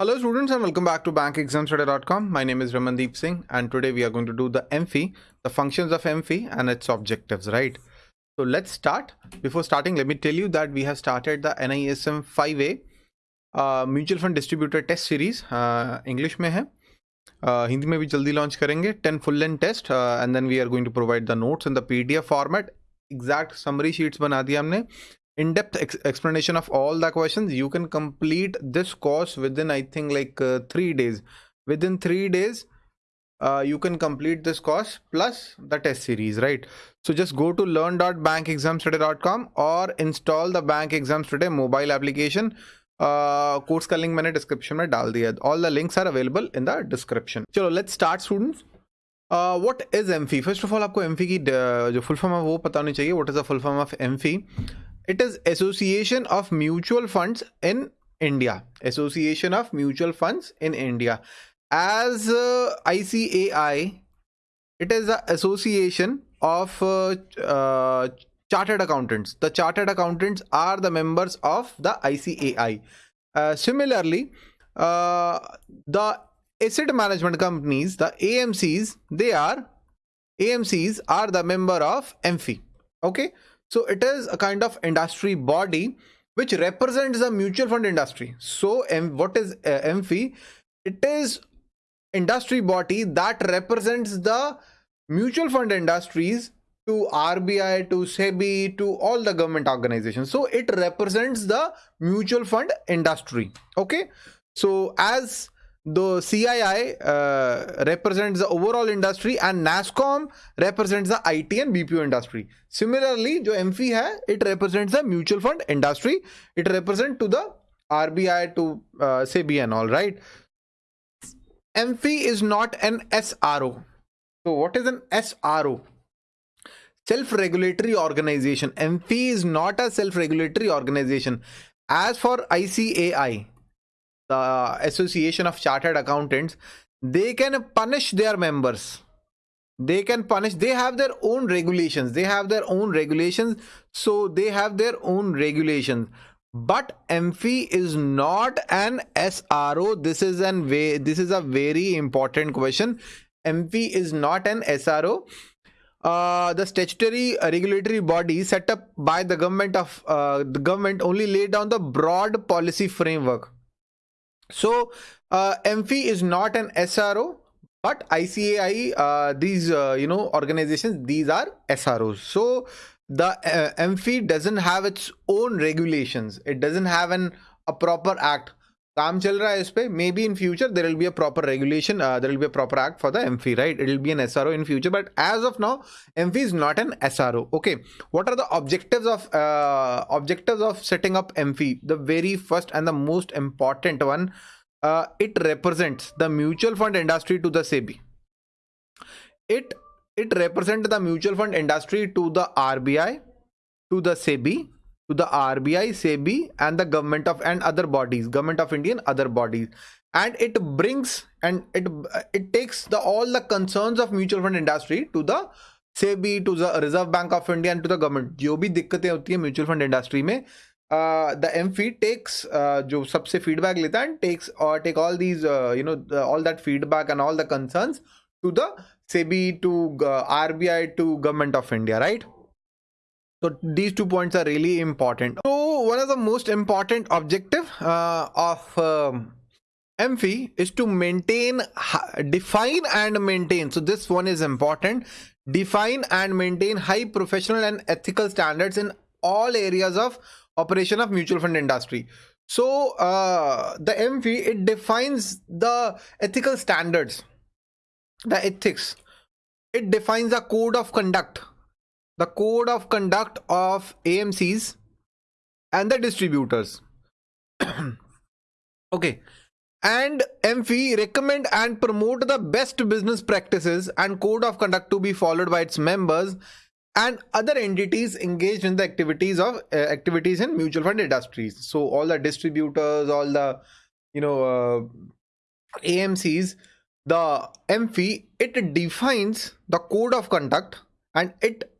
Hello students and welcome back to bankexamstudy.com. My name is Ramandeep Singh and today we are going to do the AMFI, the functions of AMFI and its objectives, right? So let's start. Before starting, let me tell you that we have started the NISM 5A uh, Mutual Fund Distributor Test Series. Uh, English mein hai. Uh, Hindi mein bhi jaldi launch karenge. 10 full length test uh, and then we are going to provide the notes in the PDF format. Exact summary sheets bana di humne in-depth ex explanation of all the questions you can complete this course within i think like uh, three days. Within three days uh, you can complete this course plus the test series right? So just go to learn.bankexamstudy.com or install the bank exams today mobile application. Uh, course का link मैंने description में डाल दिया है। All the links are available in the description चलो let's start students. Uh, what is AMFI? फी first of all आपको AMFI की uh, जो फुल फॉर्म है वो पता होनी चाहिए what is the full form it is association of mutual funds in india. Association of mutual funds in india. As uh, icai it is the association of uh, uh, chartered accountants. The chartered accountants are the members of the icai uh, similarly uh, the asset management companies the amcs they are amcs are the member of amfi okay so it is a kind of industry body which represents the mutual fund industry. So M what is uh, AMFI? It is industry body that represents the mutual fund industries to RBI, to SEBI, to all the government organizations. So it represents the mutual fund industry. Okay. So as the CII uh, represents the overall industry and NASSCOM represents the IT and BPO industry. Similarly, जो AMFI है, it represents the mutual fund industry. It represents to the RBI to uh, SEBI and all right. AMFI is not an SRO. So what is an SRO? Self-regulatory organization. AMFI is not a self-regulatory organization. As for ICAI, the association of chartered accountants they can punish their members. They can punish they have their own regulations they have their own regulations so they have their own regulations. But AMFI is not an SRO this is an way this is a very important question. AMFI is not an SRO uh, the statutory regulatory body set up by the government of uh, the government only laid down the broad policy framework so uh, AMFI is not an SRO, but ICAI, uh, these uh, you know organizations, these are SROs. So the uh, AMFI doesn't have its own regulations. It doesn't have an a proper act. काम चल रहा है इस पे मे be in future there will be a proper regulation there will be a proper act for the AMFI right it will be N SRO in future but as of now AMFI is not N SRO okay what are the objectives of uh, objectives of setting up mfi the very first and the most important one uh, it represents the mutual fund industry to the SEBI. It it represents the mutual fund industry to the RBI, to the SEBI, to the RBI, SEBI, and the government of and other bodies, government of Indian other bodies, and it brings and it it takes the all the concerns of mutual fund industry to the SEBI, to the Reserve Bank of India, and to the government. जो भी दिक्कतें होती है mutual fund industry में the AMFI takes जो सबसे feedback लेता है टेक्स और take all these you know all that feedback and all the concerns to the SEBI to uh, RBI to government of India, right? So these two points are really important. So one of the most important objective uh, of um, AMFI is to maintain, define and maintain. So this one is important. Define and maintain high professional and ethical standards in all areas of operation of mutual fund industry so uh, the AMFI it defines the ethical standards the ethics it defines a code of conduct the code of conduct of amcs and the distributors. Okay. And AMFI recommend and promote the best business practices and code of conduct to be followed by its members and other entities engaged in the activities of uh, activities in mutual fund industries. So all the distributors all the you know uh, amcs the AMFI it defines the code of conduct and it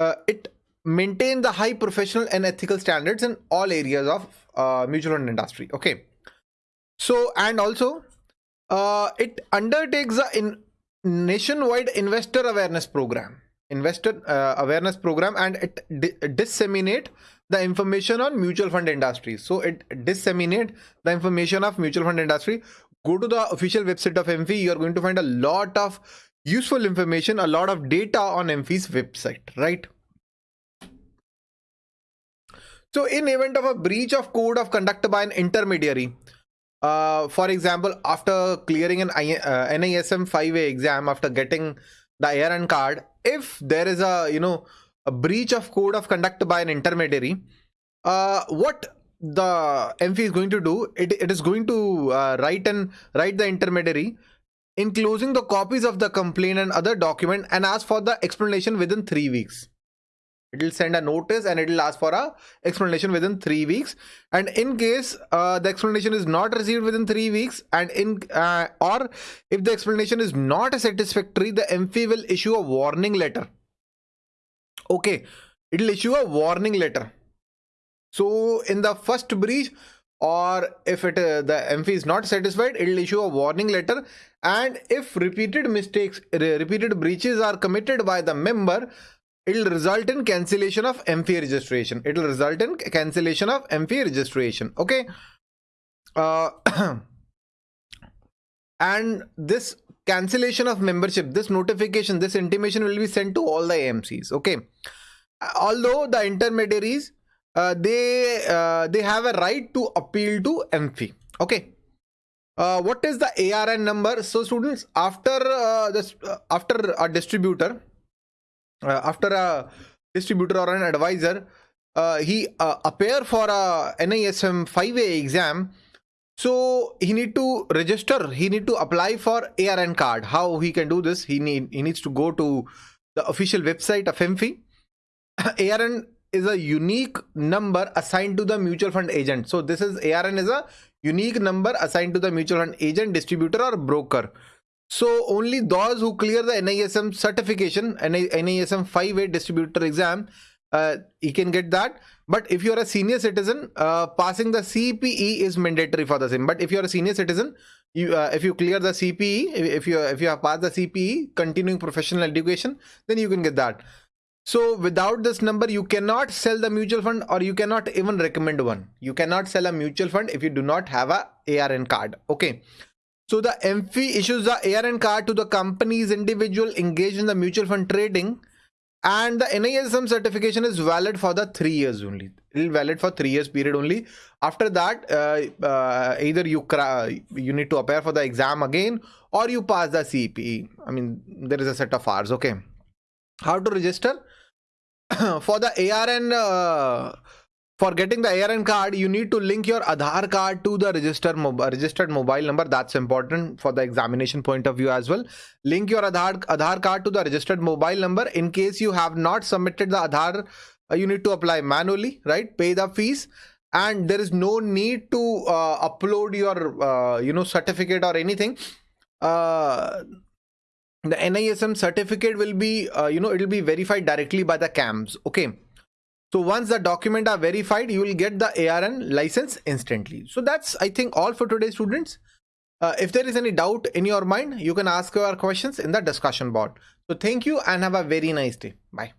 uh, it maintains the high professional and ethical standards in all areas of uh, mutual fund industry. Okay. So and also uh, it undertakes a in nationwide investor awareness program. Investor uh, awareness program and it di disseminate the information on mutual fund industry. So it disseminate the information of mutual fund industry. Go to the official website of amfi you are going to find a lot of useful information a lot of data on amfi's website right? So in event of a breach of code of conduct by an intermediary uh, for example, after clearing an I, uh, NISM 5A exam, after getting the ARN card, if there is a, you know, a breach of code of conduct by an intermediary, uh, what the AMFI is going to do, it, it is going to uh, write and write the intermediary enclosing the copies of the complaint and other document and ask for the explanation within three weeks. It will send a notice and it will ask for a explanation within three weeks. And in case uh, the explanation is not received within three weeks and in uh, or if the explanation is not satisfactory the AMFI will issue a warning letter. Okay. It will issue a warning letter. So in the first breach or if it uh, the AMFI is not satisfied it will issue a warning letter and if repeated mistakes repeated breaches are committed by the member it will result in cancellation of AMFI registration. It will result in cancellation of AMFI registration. Okay. Uh, and this cancellation of membership, this notification, this intimation will be sent to all the AMCs. Okay. Although the intermediaries, uh, they uh, they have a right to appeal to AMFI. Okay. Uh, what is the ARN number? So students, after uh, this, uh, after a distributor, after a distributor or an advisor he appear for a NISM 5A exam so he need to register he need to apply for ARN card how he can do this he need he needs to go to the official website of AMFI ARN is a unique number assigned to the mutual fund agent so this is ARN is a unique number assigned to the mutual fund agent distributor or broker so only those who clear the NISM certification, NISM 5A distributor exam, uh, you can get that. But if you're a senior citizen, uh, passing the CPE is mandatory for the same. But if you're a senior citizen, you uh, if you clear the CPE, if you if you have passed the CPE, continuing professional education, then you can get that. So without this number, you cannot sell the mutual fund or you cannot even recommend one. You cannot sell a mutual fund if you do not have a ARN card. Okay. So the AMFI issues the ARN card to the company's individual engaged in the mutual fund trading and the NISM certification is valid for the three years only. It will valid for three years period only. After that, uh, uh, either you you need to appear for the exam again or you pass the CPE. I mean, there is a set of hours. Okay. How to register? for the ARN uh, for getting the ARN card, you need to link your Aadhaar card to the registered, registered mobile number. That's important for the examination point of view as well. Link your Aadhaar, Aadhaar card to the registered mobile number. In case you have not submitted the Aadhaar, uh, you need to apply manually, right? Pay the fees and there is no need to uh, upload your, uh, you know, certificate or anything. The NISM certificate will be, uh, you know, it will be verified directly by the CAMS. Okay. So once the document are verified, you will get the ARN license instantly. So that's, I think, all for today, students. Uh, if there is any doubt in your mind, you can ask your questions in the discussion board. So thank you and have a very nice day. Bye.